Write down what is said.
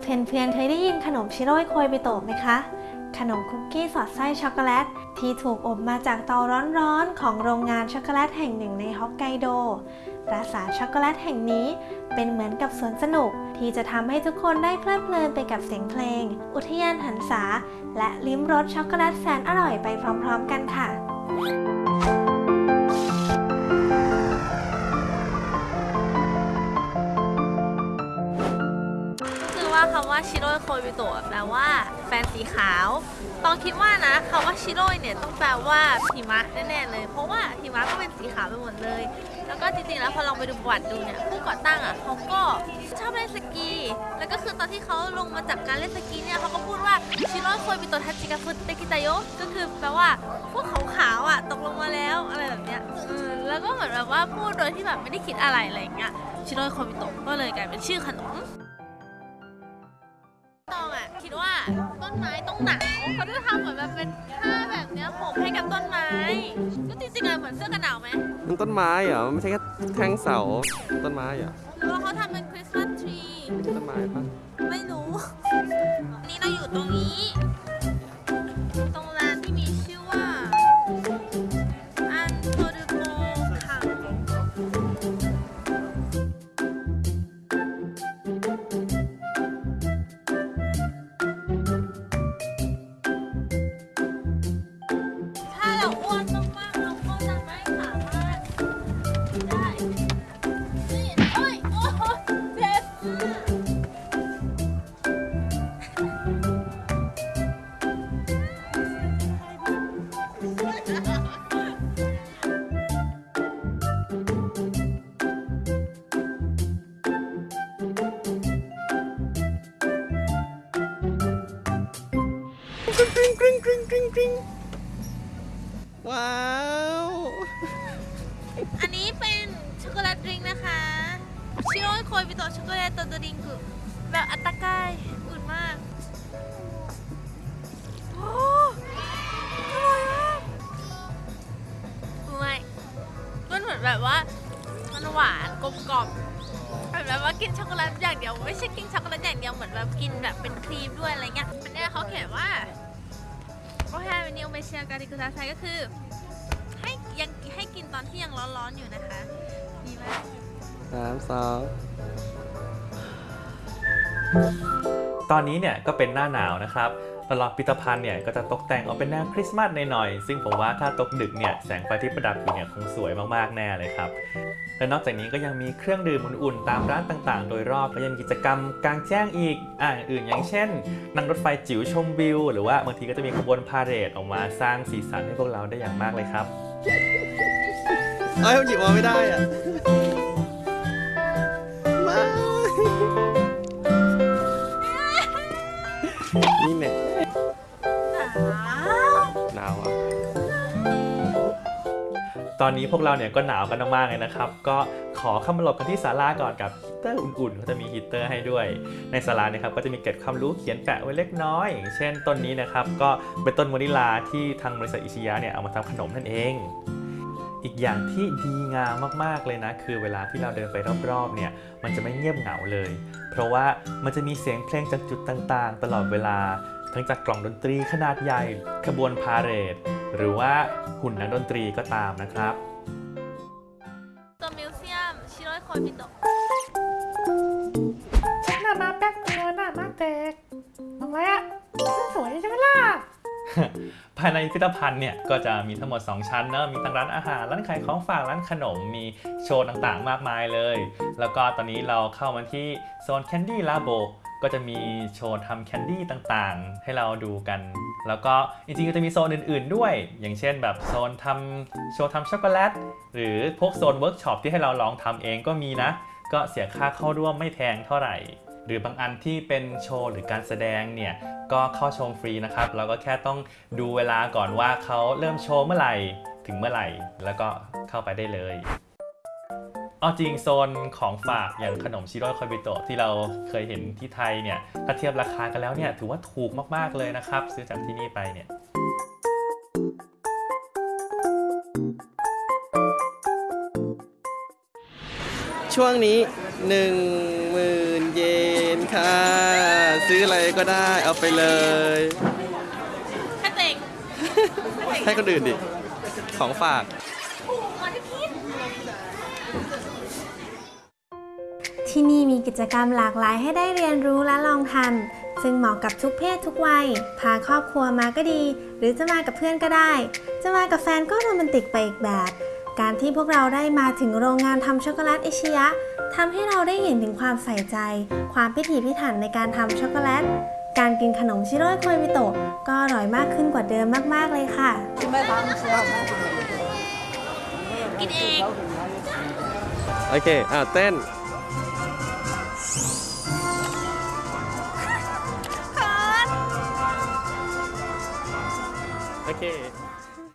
เพื่อนๆ เคยได้ยินขนมชิโร่ยโคยบิโตะไหมคะ ขนมคุกกี้สอดไส้ช็อกโกแลต ที่ถูกอบมาจากเตาร้อนๆ ของโรงงานช็อกโกแลตแห่งหนึ่งในฮอกไกโด ปราสาทช็อกโกแลตแห่งนี้เป็นเหมือนกับสวนสนุก ที่จะทำให้ทุกคนได้เพลิดเพลินไปกับเสียงเพลง อุทยานหรรษา และลิ้มรสช็อกโกแลตแสนอร่อยไปพร้อมๆ กันค่ะคำว่าชิโร่โคบิโตะแปลว่าแฟนสีขาว ต้องคิดว่านะคำว่าชิโร่เนี่ยต้องแปลว่าหิมะแน่ๆเลย เพราะว่าหิมะก็เป็นสีขาวไปหมดเลย แล้วก็จริงๆแล้วพอลองไปดูประวัติดูเนี่ยผู้ก่อตั้งอะเขาก็ชอบเล่นสกี แล้วก็คือตอนที่เขาลงมาจากการเล่นสกีเนี่ยเขาก็พูดว่า白い恋人たちが降ってきたよ ก็คือแปลว่าพวกขาวๆอะตกลงมาแล้วอะไรแบบเนี้ยแล้วก็เหมือนแบบว่าพูดโดยที่แบบไม่ได้คิดอะไรอะไรอย่างเงี้ยชิโร่โคบิโตะก็เลยกลายเป็นชื่อขนม คิดว่าต้นไม้ต้องหนาวเขาจะทำเหมือนแบบเป็นผ้าแบบเนี้ยห่มให้กับต้นไม้ ก็จริงๆอะเหมือนเสื้อกันหนาวไหมมันต้นไม้เหรอไม่ใช่แค่แท่งเสาต้นไม้เหรอหรือว่าเขาทำเป็น Christmas tree ไม่ใช่ต้นไม้ปะไม่รู้ กริ๊งกริ๊งกริ๊งกริ๊งกริ๊งกริ๊งว้าว อันนี้เป็น chocolate drink นะคะชิโร่โคยบิโตะช็อกโกแลตตัว drink แบบ あったかい อุ่นมากโอ้อร่อยมากอุ่นไหมมันเหมือนแบบว่ามันหวานกลมกล่อมเหมือนแบบว่ากินช็อกโกแลตอย่างเดียวไม่ใช่กินช็อกโกแลตอย่างเดียวเหมือนแบบกินแบบเป็นครีมด้วยอะไรเงี้ยอันเนี้ยเขาเขียนว่า เมเชียการิกุตาไซก็คือ ให้ยังให้กินตอนที่ยังร้อนๆอยู่นะคะดีมากสามสองตอนนี้เนี่ยก็เป็นหน้าหนาวนะครับ ตลอดพิพิธภัณฑ์เนี่ยก็จะตกแต่งออกเป็นแนวคริสต์มาสหน่อยๆซึ่งผมว่าถ้าตกดึกเนี่ยแสงไฟที่ประดับอยู่เนี่ยคงสวยมากๆแน่เลยครับและนอกจากนี้ก็ยังมีเครื่องดื่มอุ่นๆตามร้านต่างๆ โดยรอบและยังมีกิจกรรมกลางแจ้งอีกอ่าอื่นอย่างเช่น นั่งรถไฟจิ๋วชมวิว หรือว่าบางทีก็จะมีขบวนพาเหรดออกมาสร้างสีสันให้พวกเราได้อย่างมากเลยครับเอ้ยมันหยิบมาไม่ได้อะมา นี่แน่หนาวหนาวอะตอนนี้พวกเราเนี่ยก็หนาวกันมากๆเลยนะครับ ก็ขอเข้ามาหลบกันที่ศาลาก่อนกับฮีตเตอร์อุ่นๆเขาจะมีฮีตเตอร์ให้ด้วย ในศาลาเนี่ยครับก็จะมีเกร็ดความรู้เขียนแปะไว้เล็กน้อย อย่างเช่นต้นนี้นะครับ ก็เป็นต้นมะนิลาที่ทางบริษัทอิชิยะเนี่ยเอามาทำขนมนั่นเอง อีกอย่างที่ดีงามมากๆเลยนะ คือเวลาที่เราเดินไปรอบๆเนี่ยมันจะไม่เงียบเหงาเลย เพราะว่ามันจะมีเสียงเพลงจากจุดต่างๆ ตลอดเวลาทั้งจากกล่องดนตรีขนาดใหญ่ขบวนพาเหรด หรือว่าหุ่นนักดนตรีก็ตามนะครับตัวมิวเซียมชิโร่โคยบิโตะหน้ามาแป๊กตัวหน้ามาแตกทำไมอะสวยใช่ไหมล่ะ ภายในพิพิธภัณฑ์เนี่ยก็จะมีทั้งหมด 2 ชั้นเนอะมีทั้งร้านอาหารร้านขายของฝากร้านขนมมีโชว์ต่างๆ มากมายเลย แล้วก็ตอนนี้เราเข้ามาที่โซน Candy Labo ก็จะมีโชว์ทำแคนดี้ต่างๆ ให้เราดูกัน แล้วก็จริงๆก็จะมีโซนอื่นๆด้วย อย่างเช่นแบบโซนทำโชว์ทำช็อกโกแลต หรือพวกโซนเวิร์กช็อปที่ให้เราลองทำเองก็มีนะ ก็เสียค่าเข้าร่วมไม่แพงเท่าไหร่ หรือบางอันที่เป็นโชว์หรือการแสดงเนี่ยก็เข้าชมฟรีนะครับ เราก็แค่ต้องดูเวลาก่อนว่าเขาเริ่มโชว์เมื่อไหร่ถึงเมื่อไหร่ แล้วก็เข้าไปได้เลยเอาจริงโซนของฝากอย่างขนมชิโร่คอยบิโตะที่เราเคยเห็นที่ไทยเนี่ยถ้าเทียบราคากันแล้วเนี่ยถือว่าถูกมากๆเลยนะครับ ซื้อจากที่นี่ไปเนี่ยช่วงนี้หนึ่งหมื่นเยน ค่ะ ซื้ออะไรก็ได้เอาไปเลย แค่เต็งให้คนอื่นดิ ของฝาก ที่นี่มีกิจกรรมหลากหลายให้ได้เรียนรู้และลองทำซึ่งเหมาะกับทุกเพศทุกวัย พาครอบครัวมาก็ดี หรือจะมากับเพื่อนก็ได้ จะมากับแฟนก็โรแมนติกไปอีกแบบ การที่พวกเราได้มาถึงโรงงานทำช็อกโกแลตอิชิยะทำให้เราได้เห็นถึงความใส่ใจ ความพิถีพิถันในการทำช็อกโกแลต การกินขนมชิโร่โคยบิโตะก็อร่อยมากขึ้นกว่าเดิมมาก ๆ เลยค่ะ กินเอง โอเค อ่าเต้น โอเค